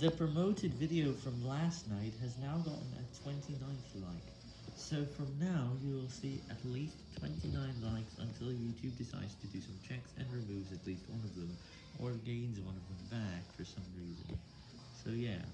The promoted video from last night has now gotten a 29th like. So from now, you will see at least 29 likes until YouTube decides to do some checks and removes at least one of them, or gains one of them back for some reason. So yeah.